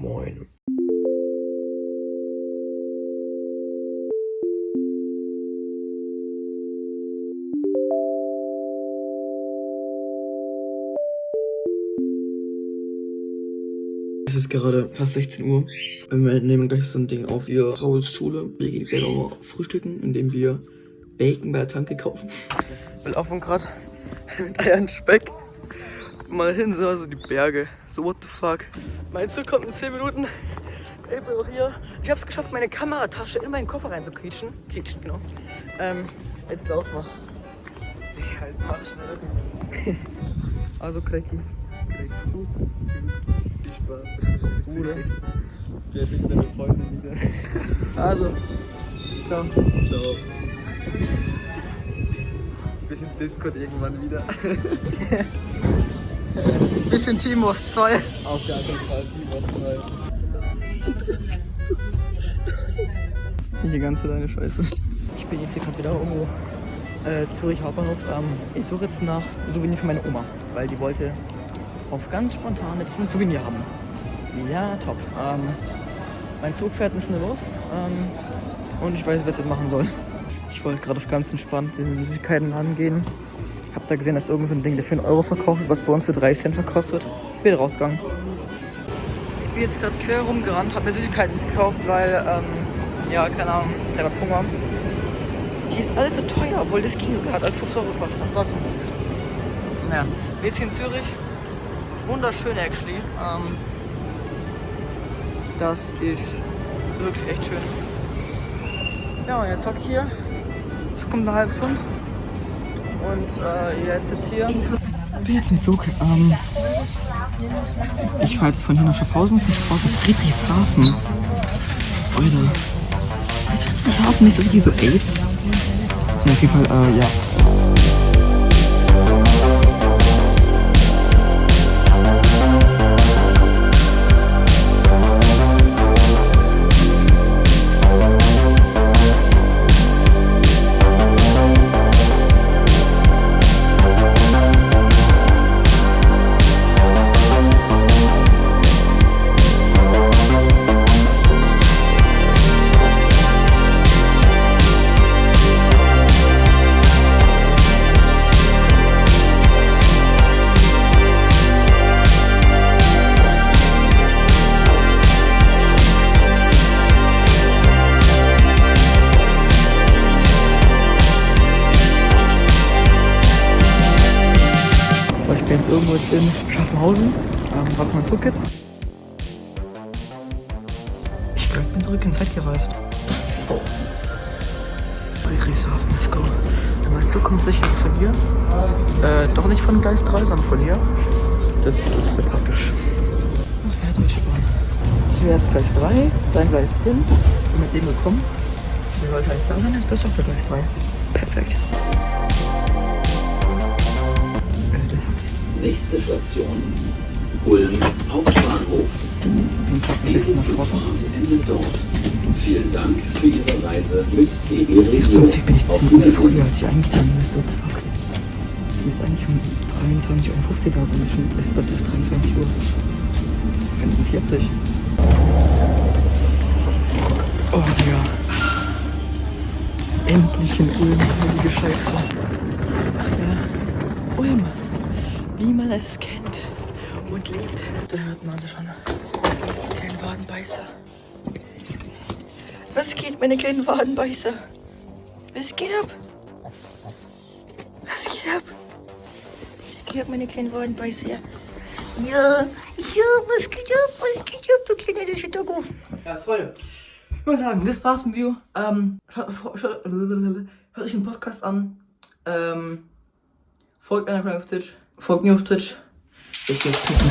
Moin. Es ist gerade fast 16 Uhr. Wir nehmen gleich so ein Ding auf wie Rauls Schule. Wir gehen gleich nochmal frühstücken, indem wir Bacon bei der Tanke kaufen. Wir laufen gerade mit Eiern Speck mal hin, so also die Berge. So what the fuck. Mein Zug kommt in 10 Minuten. Ich bin auch hier. Ich habe es geschafft, meine Kameratasche in meinen Koffer reinzuquietschen. Quietschen, genau. Ähm, jetzt laufen wir. Ich halt mach schnell. also Cracky. Cracky. Fuß. Viel Spaß. Bruder. Vielleicht ist deine Freundin wieder. Also. Ciao. Ciao. Bisschen Discord irgendwann wieder. Bisschen Timos 2. Auf gar keinen Fall Timos 2. Jetzt bin ich die ganze Zeit eine Scheiße. Ich bin jetzt hier gerade wieder irgendwo äh, Zürich Hauptbahnhof. Ähm, ich suche jetzt nach Souvenir für meine Oma, weil die wollte auf ganz spontan jetzt ein Souvenir haben. Ja, top. Ähm, mein Zug fährt eine Stunde los ähm, und ich weiß was ich jetzt machen soll. Ich wollte gerade auf ganz entspannt in den Süßigkeiten angehen. Hab da gesehen, dass irgend so ein Ding, der für einen Euro verkauft wird, was bei uns für 3 Cent verkauft wird. Bin rausgegangen. Ich bin jetzt gerade quer rumgerannt, habe mir Süßigkeiten gekauft, weil, ähm, ja, keine Ahnung, ich habe Hunger. Hier ist alles so teuer, obwohl das Kino hat alles 5 Euro gekostet. Und trotzdem. Ja, wir jetzt in Zürich. Wunderschön, actually. Ähm, das ist wirklich echt schön. Ja, und jetzt hocke ich hier. Es kommt eine halbe Stunde. Und äh, ihr ist jetzt hier. Ich bin jetzt im Zug. Ähm, ich fahre jetzt von hier nach Schaffhausen, von Schaffhausen Friedrichshafen. Alter. Ist Friedrichshafen nicht so wie so AIDS? Ja, auf jeden Fall, äh, ja. Irgendwo jetzt in Schaffenhausen. Ähm, warte mal Zug jetzt. Ich glaube, ich bin zurück in Zeit gereist. Friedrichshafen, let's go. Mein Zug kommt sicher von hier. Äh, doch nicht von Gleis 3, sondern von hier. Das ist sehr praktisch. Ach ja, Deutsche Bahn. Zuerst Gleis 3, dann Gleis 5. Und mit dem gekommen. Der sollte eigentlich da sein, jetzt bist du auf der Gleis 3. Perfekt. Nächste Station Ulm Hauptbahnhof. den Tag ein Die bisschen erschrocken. Zugfahrt endet dort. Vielen Dank für Ihre Reise mit DB Regio. viel bin ich 10 Minuten Wiedersehen. früher, als ich eigentlich sein müsste. Fuck? Ich muss eigentlich um 23.50 Uhr da sein. Das ist 23 Uhr. 45. Oh, Digga. Endlich in Ulm, heilige Scheiße. Ach ja. Ulm. Wie man es kennt und liebt. Da hört man sie schon. Den Wadenbeißer. Was geht, meine kleinen Wadenbeißer? Was geht ab? Was geht ab? Was geht ab, meine kleinen Wadenbeißer? Ja, ja, was geht ab? Was geht ab, du kleiner Doggo? Ja, Freunde, ich muss sagen, das war's mit dem Video. Ähm, schaut, schaut, euch den Podcast an. Ähm, folgt mir auf Twitch. Folgt mir auf Twitch. Ich geh jetzt pissen.